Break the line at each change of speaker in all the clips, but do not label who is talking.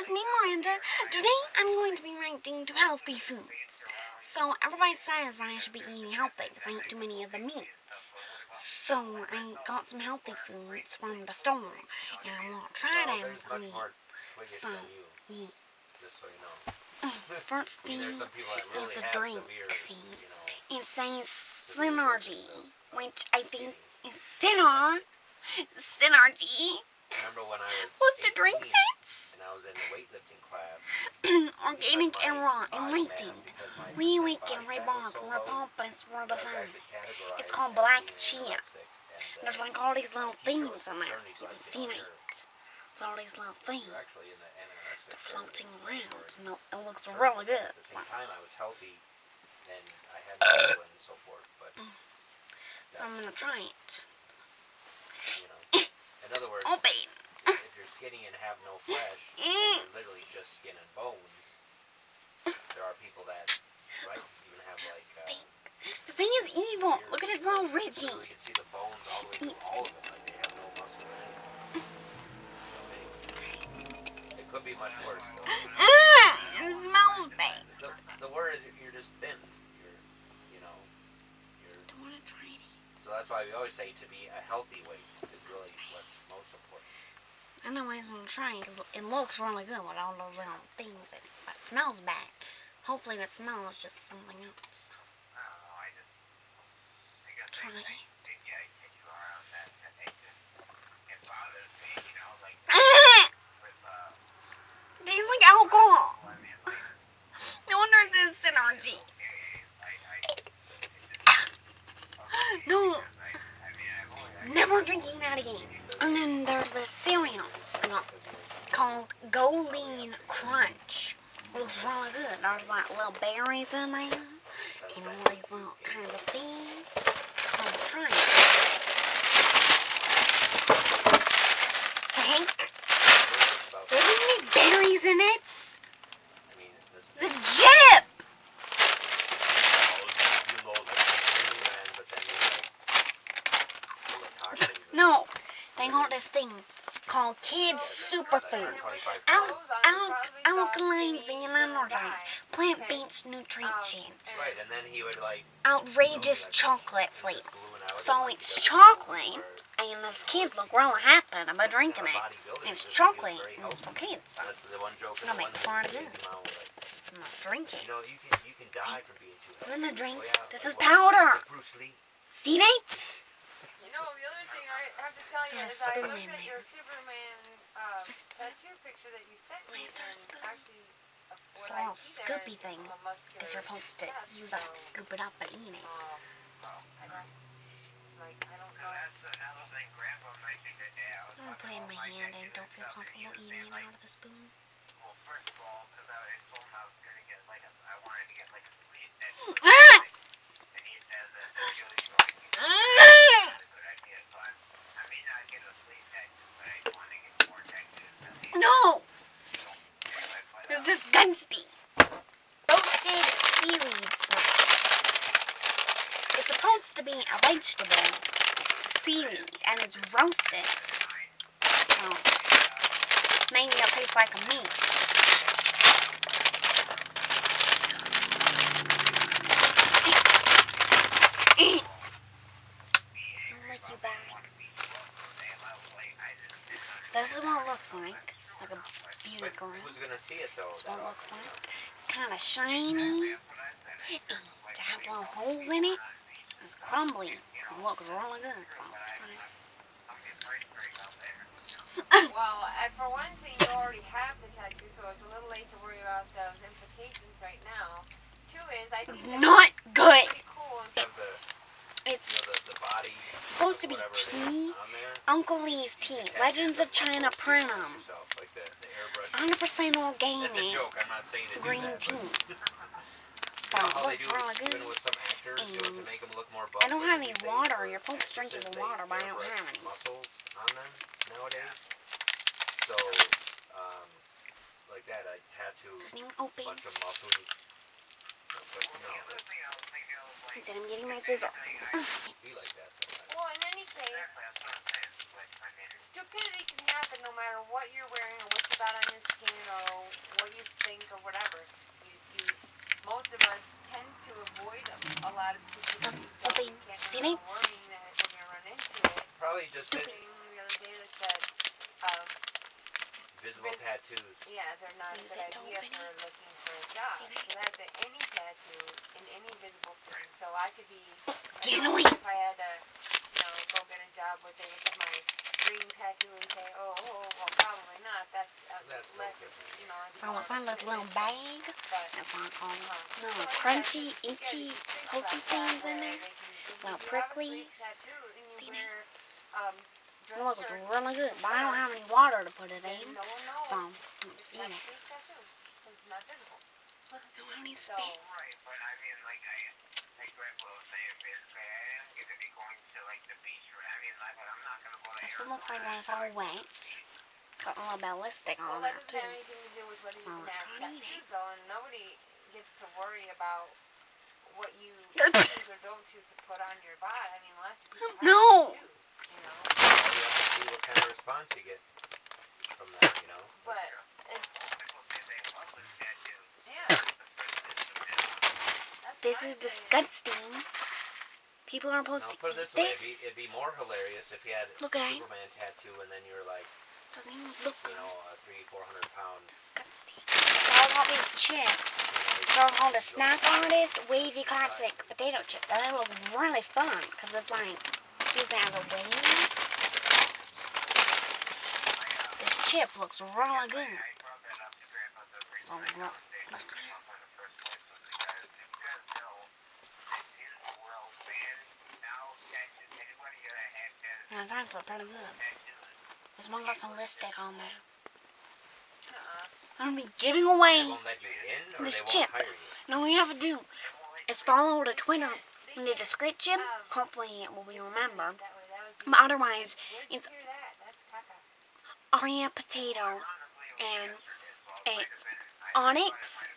is me, Miranda. Today I'm going to be ranking to healthy foods. So everybody says I should be eating healthy because I eat too many of the meats. So I got some healthy foods from the store and I want to try them for you. So, yes. Oh, first thing is a drink thing. It says Synergy, which I think is Synar. Synergy.
Remember when I was
What's the drink
18
things?
and I was in the weightlifting class.
Organic and raw
body mass
enlightened.
because my-
Reawaken,
my body fat was
reborn,
so low
repurpose,
that I was
redefined.
actually
It's called black chia.
and, uh,
There's like all these little things in there. You can see it. There's all these little things.
you're actually in the anorexic
They're floating around and it looks really good. So,
time, I was healthy and I had and so forth,
so I'm gonna try it.
In other words,
Open.
if you're skinny and have no flesh,
Mm.
you're literally just skin and bones. There are people that, right, even have like, uh,
This thing is evil. Look at his little
so you can see
ridges.
the bones all the way through all of them, like they have no muscle in it. So anyway, it could be much worse though.
Ah, it smells bad.
The, the word is you're just thin. You're, you know, you're.
I wanna try it.
So that's why we always say to be a healthy weight is really what's most important.
I know Anyways, I'm trying because it looks really good with all those little things in it. But it smells bad. Hopefully the smell is just something else. Try it. Ah! Tastes like alcohol. No wonder it says synergy. No. Never drinking that again. And then there's this cereal called Go Crunch. It looks really good. There's like little berries in there and all these little kinds of things. So I'm trying it. Hank,
About,
there's any berries in it?
I mean, this
It's a chip!
you load like a man, but then you like full of toxins. and
No, they got this thing called Kids Superfood. Al- al- alkalines and energized. Plant-based nutrition.
Right, and then he would like.
Outrageous chocolate flavor. So it's chocolate, and these kids look really happy about drinking it. It's
was- he was
chocolate, and it's for kids.
That's the one joke. in
Gonna make fun of
that came out with, like,
I'm not drinking.
You know, you can you can die from being too
This isn't a drink.
Oh.
This is powder.
like Bruce Lee.
See dates?
You know, the other thing I have to tell you
There's a
is I
Superman
looked at
there.
your Superman um, tattoo picture that you sent
Why
me.
is there a
and
spoon?
Actually, uh,
It's a
what I
little
see there
scoopy
is
thing
a muscular
Because you're supposed to
chest,
use that to
so,
scoop it up and eat it.
Um, I don't, like, I don't know.
I'm gonna put it in my hand. I don't feel comfortable eating it out of the spoon. Ah! Ah! No! It's. Roasted seaweed snack. It's supposed to be a vegetable. It's seaweed and it's roasted. So maybe it'll taste like a back. This is what it looks like. Like a beauty girl.
Who's gonna see it though?
That's what it looks like. It's kind of shiny. And to have little holes in it. It's crumbly. It looks really good. So.
Well, and for one thing, you already have the tattoo, so it's a little late to worry about those implications right now. Two is, I think
Not good.
cool. and
It's
You know, the, the body.
supposed to be
whatever it is
tea. Uncle Lee's tea. Legends of China Prinum.
Yourself, like the, the airbrush.
100%
That's a
organic
joke. I'm not saying to do
green
that,
tea. So it looks really good.
with do it to
And
make them look more.
I don't have any water. You're supposed to drink the water, but I don't have any.
Muscles on them nowadays. So, um, like that, I tattoo
Doesn't even
a
open.
Bunch of muscles. But no, it'd
Instead, I'm getting my scissors.
be like that. Though.
Well, in any case, stupidity can happen no matter what you're wearing or what you got on your skin or what you think or whatever. You, you, most of us tend to avoid a, a lot of stupidity. So
Open
you can't
see
remember worrying that when you run into it.
Probably just
Stupid.
the other day that said, um,
visible tattoos.
yeah, they're not a
Use
good idea for looking for job. So that's a, any tattoo in any visible thing. So I could be,
Get
I know if I had to, you know, go get a job where they look my green tattoo and say, oh, oh, well, probably not. That's, uh,
That's
less, you know,
So
more
it's like a little bag. That's what I call them.
uh,
Little
so
crunchy,
that,
itchy, pokey things in there.
they can- if
Little
you have a sleeve
pricklies.
tattoo and you
See
wear, um,
It looks really good, but I don't have any water to put it in.
no one.
So I'm just eating it.
Sleeve tattoo, 'cause it's not visible.
I don't have any
So,
space.
Right, but I mean, like, I, like Greg was saying, basically, I am gonna be going to, like, the beach, or, I mean, like, I'm not gonna go to
That's what looks like when it's all wet. Got a little bit of lipstick
well,
on
that
there
doesn't
too.
have anything to do with whether you
Oh,
can
it's
have
tiny.
tattoos, though, and nobody gets to worry about what you choose or don't choose to put on your body. I mean, lots of people have
No.
tattoos, you know,
You have to see what kind of response you get from that, you know?
but it,
People say they love the tattoo.
yeah,
The first is the minimum.
that's
This is disgusting. People aren't supposed
put it
to
this
eat
way, it'd be,
this.
it'd be more hilarious if you had
Look
a
at it.
Tattoo and then you're like,
Doesn't even look
you
good.
know, a three, four hundred pound.
Disgusting. So I want these chips. They're called a snack artist wavy classic potato chips. And they look really fun because it's like used as a wave. This chip looks really good.
I brought that up to Grandpa the reason
So
I
what?
conversation
Let's
came up in the first place was because if you guys know that in the world ban now tattoos, anybody that has tattoos,
Yeah, that's look pretty good. This one got some lipstick on there. I'm gonna be giving away.
won't let you in
This chip. And all you have to do is follow the Twitter in the description. Hopefully it will be remembered.
That way, that would be.
But otherwise, it's
hear that? That's caca.
Aria Potato and it's Onyx,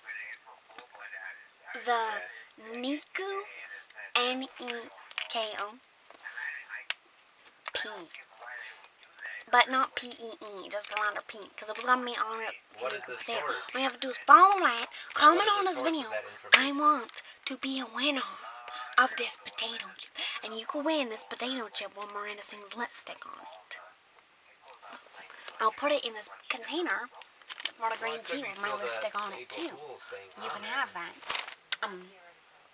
the Niku, N E K O, P. But not P E E, just the letter P, because it was gonna be on it.
What
All you have to do is follow that, comment on this video. I want to be a winner of this potato chip, and you can win this potato chip when Miranda sings lipstick on it. So, I'll put it in this container for the green tea with my lipstick on it too. You can have that. Um,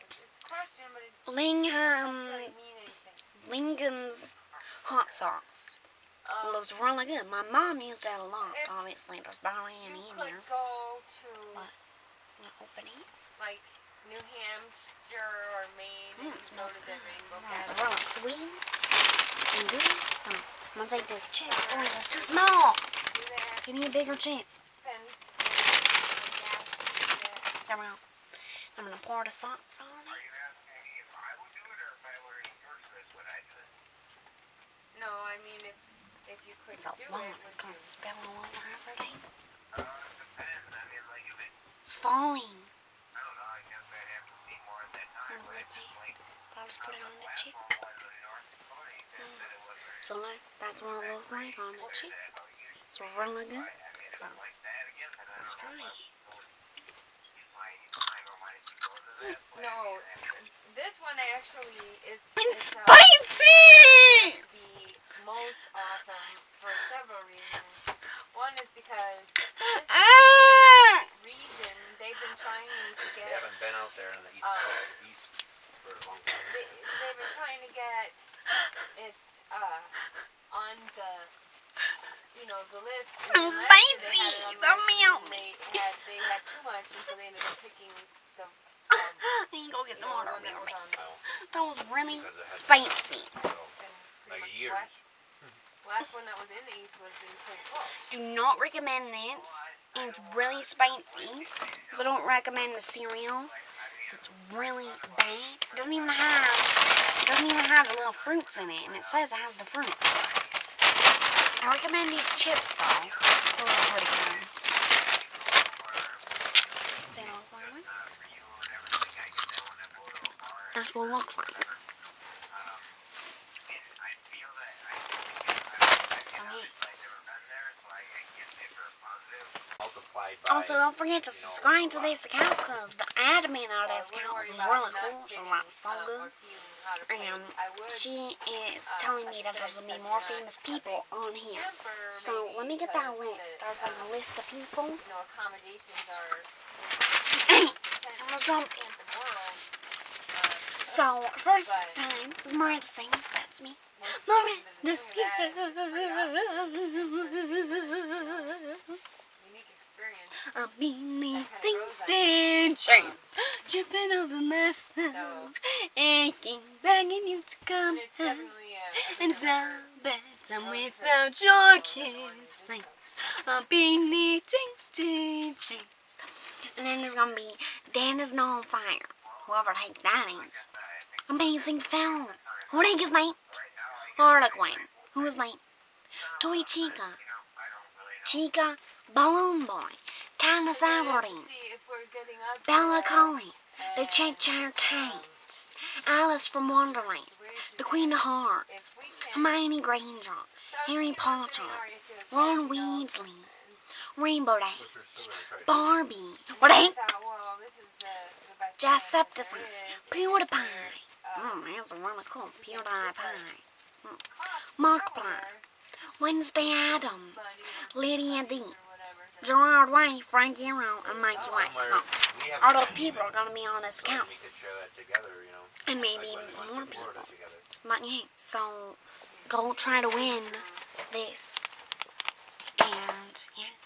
It's question, but it
Lingham,
doesn't really mean anything.
Lingham's hot sauce. It
Um,
looks really good. My mom used that a lot. Obviously, there's barely any in
could
here.
go to
What? I'm gonna open it.
like New Hampshire or Maine
Mm, it smells good.
Rainbow
It's really sweet and good. So, I'm gonna take this chip. Oh, that's too small. Give me a bigger chip. There we go. I'm gonna pour the sauce on it.
you asking me if I would do it or if I were in your place, would I do it?
No, I mean if if you could
It's a
do
lot.
it,
It's gonna
you?
spill all over everything.
Uh, it depends. I mean, like, if it,
It's falling.
I don't know, I guess I'd have to see more at that time,
Here,
but
look
it's just
at
like,
I'll just put it on the chip.
platform was in North Dakota, he said that it was very
So look, that's one it looks like on the chip.
that, how you
It's really good.
I mean, if
So,
it's like that again, then I
let's try it.
You might, you might, or might go to that place.
No, this one actually is
It's
is, uh,
spicy!
The most awesome for several reasons. One is because this
Ah!
region they've been trying to get...
They haven't been out there on the east coast, east for a long time.
they, they've been trying to get it uh on the you know the list.
I'm
then last year they
spicy.
had it on the
Don't
list
melt me.
They had they had too much, and so they ended up picking the um,
You can go get some
know,
water.
one that was on
That was really
because it has
spicy.
So, Like years.
Last one that was in the east was.
Do not recommend this. It's really spicy. So I don't recommend the cereal. It's really bad. It doesn't even have doesn't even have the little fruits in it, and it says it has the fruits. I recommend these chips though. Pretty good. That's what it looks like. So yes.
multiply abide by.
Also, don't forget to
you know,
subscribe to
uh,
this account because the admin of this account is really cool. She's like so good.
or feeling how to play.
And she is
uh,
telling me that there's gonna be more famous people on here. So let me get that list.
the,
There's like a
um,
list of people.
you accommodations are
I'm gonna jump in.
the world.
So first time Miranda sings. That's me.
Most
Miranda
people
sings.
Unique experience.
I'm beneath extensions, tripping over myself, aching, begging you to come
And it's
out.
a,
And so bad I'm without your kisses. I'm beneath extensions. And then there's gonna be Dan is not on fire. Whoever the heck that is. AmazingPhil. Who the heck is that? Harlequin. Who is that? Toy Chica. Chica. Balloon Boy. Kinda Saturday.
see if we're getting up
Bella
to,
Collie. The
and,
Cheshire Cat. Alice from Wonderland. The Queen of Hearts.
if we
Hermione Granger. Harry Potter.
getting our- to
Ron Weasley. Rainbow Dash.
Which we're still gonna try to do.
Barbie. What the heck?
thought, well, this is the, the best
Jacksepticeye. PewDiePie.
Oh, uh,
mm, that's really cool. PewDiePie.
cost
Markiplier.
more,
Wednesday Addams.
but, you know,
Lydia D. Gerard Way. Frank Iero. And Mikey White. So, all those people are gonna be on this account.
We could show that together, you know.
And maybe
like
even some more people. But yeah, so go try to win this. And yeah.